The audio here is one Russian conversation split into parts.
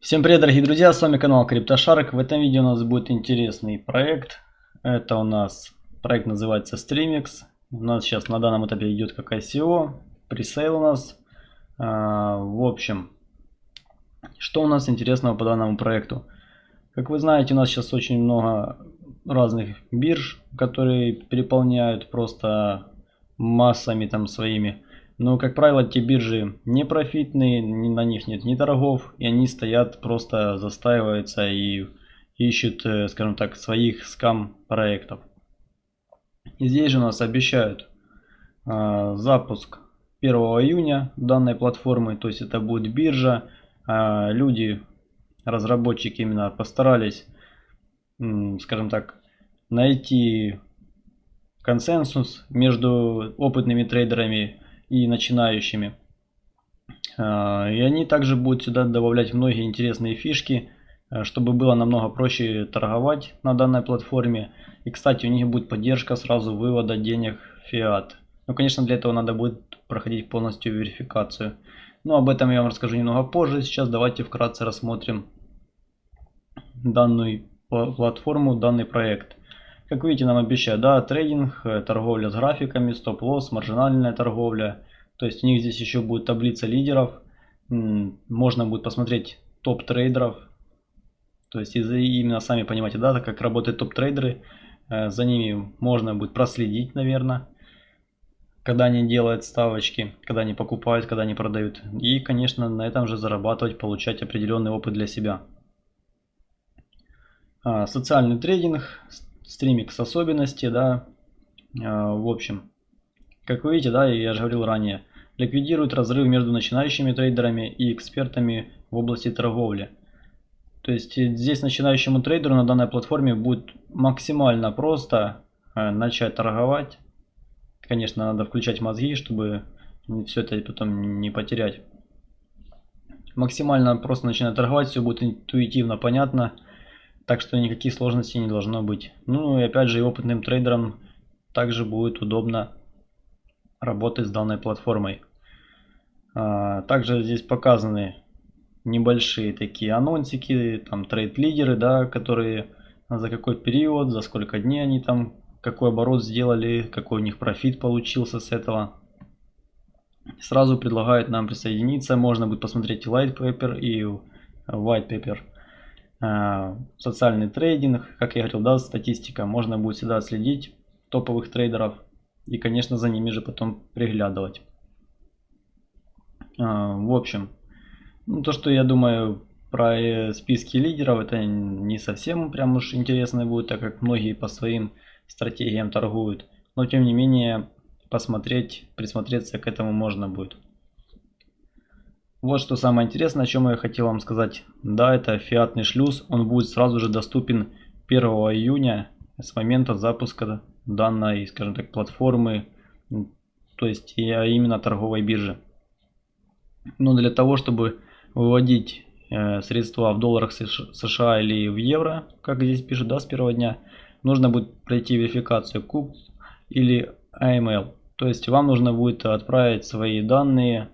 Всем привет, дорогие друзья, с вами канал CryptoShark. В этом видео у нас будет интересный проект. Это у нас проект называется Streamix. У нас сейчас на данном этапе идет как ICO, пресейл у нас. А, в общем, что у нас интересного по данному проекту? Как вы знаете, у нас сейчас очень много разных бирж, которые переполняют просто массами там своими но, как правило, те биржи не профитные, на них нет ни торгов, и они стоят, просто застаиваются и ищут, э, скажем так, своих скам-проектов. И здесь же нас обещают э, запуск 1 июня данной платформы, то есть это будет биржа. Э, люди, разработчики именно постарались, э, скажем так, найти консенсус между опытными трейдерами и начинающими. А, и они также будут сюда добавлять многие интересные фишки, а, чтобы было намного проще торговать на данной платформе. И, кстати, у них будет поддержка сразу вывода денег фиат. Ну, конечно, для этого надо будет проходить полностью верификацию. Но об этом я вам расскажу немного позже. Сейчас давайте вкратце рассмотрим данную платформу, данный проект. Как видите, нам обещают, да, трейдинг, э, торговля с графиками, стоп-лосс, маржинальная торговля. То есть у них здесь еще будет таблица лидеров. Можно будет посмотреть топ трейдеров. То есть именно сами понимаете, да, как работают топ трейдеры. Э, за ними можно будет проследить, наверное. Когда они делают ставочки, когда они покупают, когда они продают. И, конечно, на этом же зарабатывать, получать определенный опыт для себя. А, социальный трейдинг, стримикс особенности, да, а, в общем, как вы видите, да, я же говорил ранее, ликвидирует разрыв между начинающими трейдерами и экспертами в области торговли. То есть э, здесь начинающему трейдеру на данной платформе будет максимально просто э, начать торговать. Конечно, надо включать мозги, чтобы все это потом не потерять. Максимально просто начинать торговать, все будет интуитивно понятно. Так что никаких сложностей не должно быть. Ну и опять же и опытным трейдерам также будет удобно работать с данной платформой. А, также здесь показаны небольшие такие анонсики, там трейд-лидеры, да, которые за какой период, за сколько дней они там, какой оборот сделали, какой у них профит получился с этого. Сразу предлагают нам присоединиться, можно будет посмотреть и light paper, и white paper. Э, социальный трейдинг, как я говорил, да, статистика, можно будет всегда следить топовых трейдеров и, конечно, за ними же потом приглядывать. Э, в общем, ну, то, что я думаю про э, списки лидеров, это не совсем прям уж интересно будет, так как многие по своим стратегиям торгуют. Но, тем не менее, посмотреть, присмотреться к этому можно будет. Вот что самое интересное, о чем я хотел вам сказать. Да, это фиатный шлюз. Он будет сразу же доступен 1 июня с момента запуска данной, скажем так, платформы, то есть именно торговой биржи. Но для того, чтобы выводить э, средства в долларах США или в евро, как здесь пишет, да, с первого дня, нужно будет пройти верификацию CUP или AML. То есть вам нужно будет отправить свои данные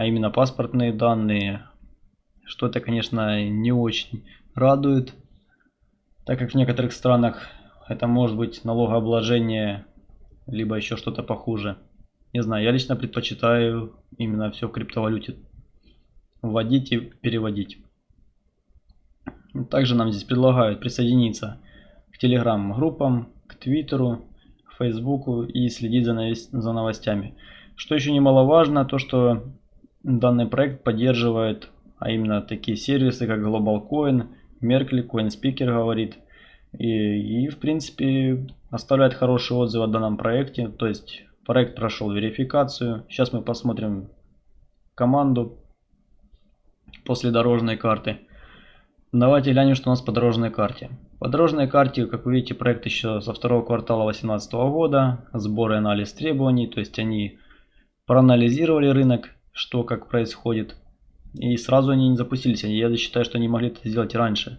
а именно паспортные данные. Что это, конечно, не очень радует, так как в некоторых странах это может быть налогообложение, либо еще что-то похуже. Не знаю, я лично предпочитаю именно все в криптовалюте вводить и переводить. Также нам здесь предлагают присоединиться к телеграм-группам, к твиттеру, фейсбуку и следить за новостями. Что еще немаловажно, то что Данный проект поддерживает, а именно такие сервисы, как Global Coin, Merkle, CoinSpeaker говорит. И, и в принципе оставляет хороший отзыв о данном проекте. То есть проект прошел верификацию. Сейчас мы посмотрим команду после дорожной карты. Давайте глянем, что у нас по дорожной карте. По дорожной карте, как вы видите, проект еще со второго квартала 2018 года. Сбор и анализ требований. То есть они проанализировали рынок что как происходит. И сразу они не запустились. Я считаю, что они могли это сделать раньше.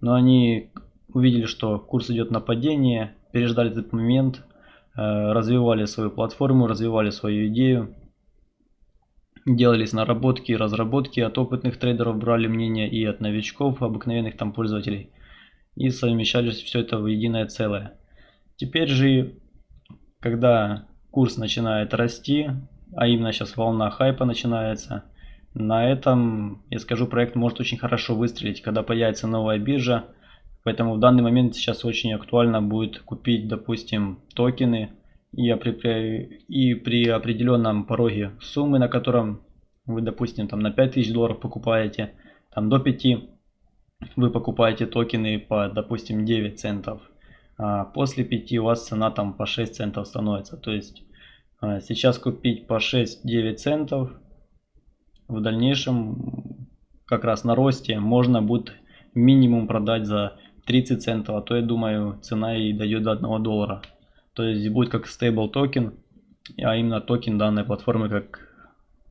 Но они увидели, что курс идет на падение, переждали этот момент, э, развивали свою платформу, развивали свою идею. делались наработки, разработки от опытных трейдеров, брали мнение и от новичков, обыкновенных там пользователей. И совмещались все это в единое целое. Теперь же, когда курс начинает расти, а именно сейчас волна хайпа начинается, на этом, я скажу, проект может очень хорошо выстрелить, когда появится новая биржа. Поэтому в данный момент сейчас очень актуально будет купить, допустим, токены и при, и при определенном пороге суммы, на котором вы, допустим, там на 5000 долларов покупаете, там до 5 вы покупаете токены по, допустим, 9 центов. А после 5 у вас цена там по 6 центов становится. То есть сейчас купить по 6-9 центов, в дальнейшем как раз на росте можно будет минимум продать за 30 центов, а то я думаю цена и дойдет до 1 доллара. То есть будет как stable токен, а именно токен данной платформы как,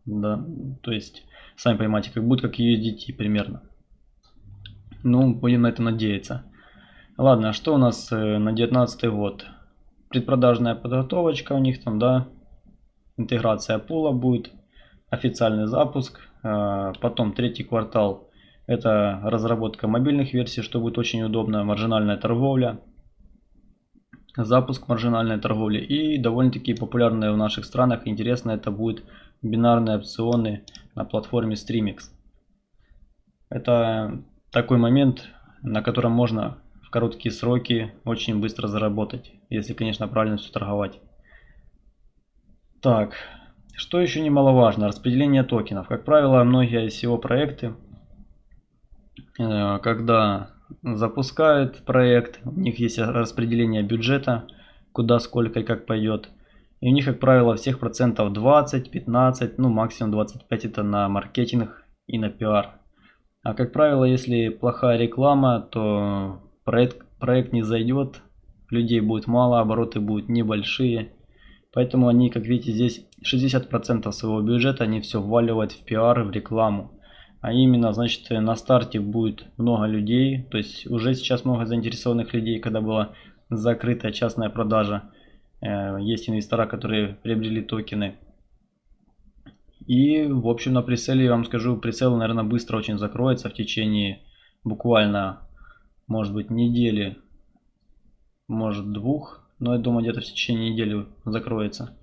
да, то есть сами понимаете, как будет как USDT примерно. Ну, будем на это надеяться. Ладно, а что у нас э, на 19 год? Предпродажная подготовочка у них там, да, интеграция пула будет, официальный запуск, э, потом третий квартал это разработка мобильных версий, что будет очень удобно, маржинальная торговля, запуск маржинальной торговли и довольно-таки популярные в наших странах, интересно это будет бинарные опционы на платформе Streamix. Это такой момент, на котором можно в короткие сроки очень быстро заработать, если, конечно, правильно все торговать. Так, что еще немаловажно, распределение токенов. Как правило, многие ICO проекты, э, когда запускают проект, у них есть распределение бюджета, куда, сколько и как пойдет. И у них, как правило, всех процентов 20, 15, ну максимум 25 это на маркетинг и на пиар. А как правило, если плохая реклама, то проект, проект не зайдет, людей будет мало, обороты будут небольшие. Поэтому они, как видите, здесь 60% своего бюджета они все вваливают в пиар, в рекламу. А именно, значит, на старте будет много людей, то есть уже сейчас много заинтересованных людей, когда была закрытая частная продажа. Э, есть инвестора, которые приобрели токены. И, в общем, на прицеле, я вам скажу, прицел, наверное, быстро очень закроется в течение буквально, может быть, недели, может, двух. Но я думаю, где-то в течение недели закроется.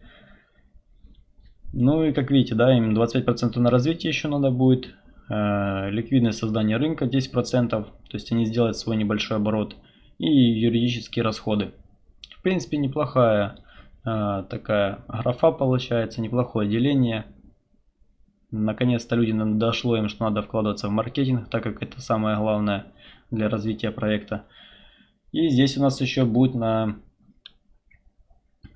Ну и как видите, да, им 25% на развитие еще надо будет. Э, ликвидное создание рынка 10%, то есть они сделают свой небольшой оборот. И юридические расходы. В принципе, неплохая э, такая графа получается, неплохое деление. Наконец-то людям дошло им, что надо вкладываться в маркетинг, так как это самое главное для развития проекта. И здесь у нас еще будет на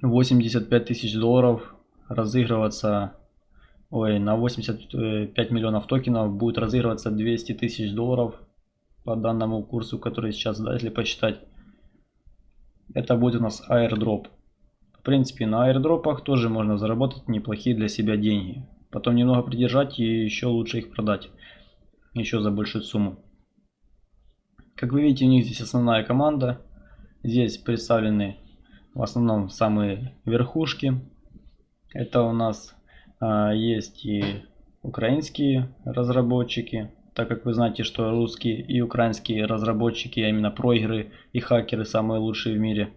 85 тысяч долларов разыгрываться, ой, на 85 миллионов токенов будет разыгрываться 200 тысяч долларов по данному курсу, который сейчас, да, если посчитать. Это будет у нас airdrop. В принципе, на airdropах тоже можно заработать неплохие для себя деньги. Потом немного придержать и еще лучше их продать. Еще за большую сумму. Как вы видите, у них здесь основная команда. Здесь представлены в основном самые верхушки. Это у нас а, есть и украинские разработчики, так как вы знаете, что русские и украинские разработчики, а именно проигры и хакеры самые лучшие в мире.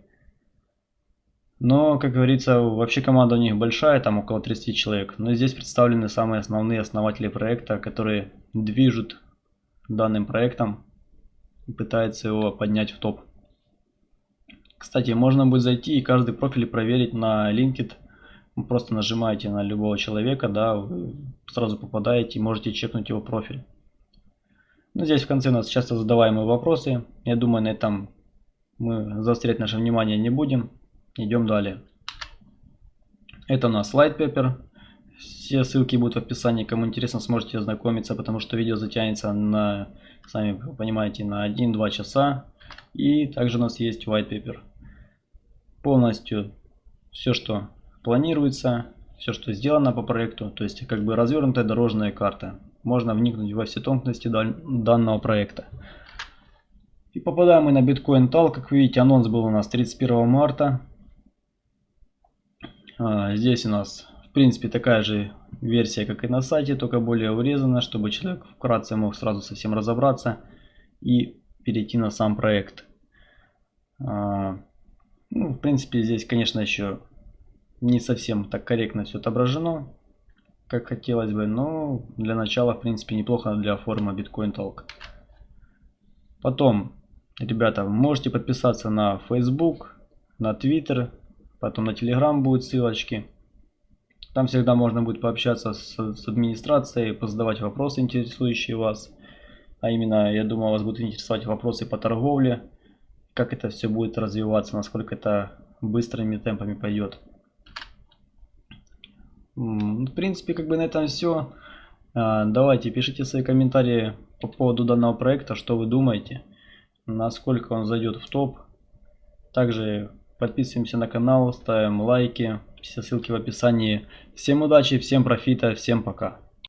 Но, как говорится, вообще команда у них большая, там около 30 человек. Но здесь представлены самые основные основатели проекта, которые движут данным проектом и пытаются его поднять в топ. Кстати, можно будет зайти и каждый профиль проверить на LinkedIn вы просто нажимаете на любого человека, да, вы сразу попадаете и можете чекнуть его профиль. Ну, здесь в конце у нас часто задаваемые вопросы. Я думаю, на этом мы заострять наше внимание не будем. Идем далее. Это у нас Light Paper. Все ссылки будут в описании. Кому интересно, сможете ознакомиться, потому что видео затянется на, сами понимаете, на 1-2 часа. И также у нас есть White Paper. Полностью все, что планируется, все, что сделано по проекту, то есть как бы развернутая дорожная карта. Можно вникнуть во все тонкости данного проекта. И попадаем мы на Bitcoin Tal. Как вы видите, анонс был у нас 31 марта. А, здесь у нас принципе, такая же версия, как и на сайте, только более урезана, чтобы человек вкратце мог сразу совсем разобраться и перейти на сам проект. Ну, в принципе, здесь, конечно, еще не совсем так корректно все отображено, как хотелось бы, но для начала, в принципе, неплохо для форума Bitcoin Talk. Потом, ребята, можете подписаться на Facebook, на Twitter, потом на Telegram будут ссылочки. Там всегда можно будет пообщаться с, с администрацией, позадавать вопросы, интересующие вас. А именно, я думаю, вас будут интересовать вопросы по торговле, как это все будет развиваться, насколько это быстрыми темпами пойдет. В принципе, как бы на этом все. А, давайте, пишите свои комментарии по поводу данного проекта, что вы думаете, насколько он зайдет в топ. Также подписываемся на канал, ставим лайки, все ссылки в описании. Всем удачи, всем профита, всем пока.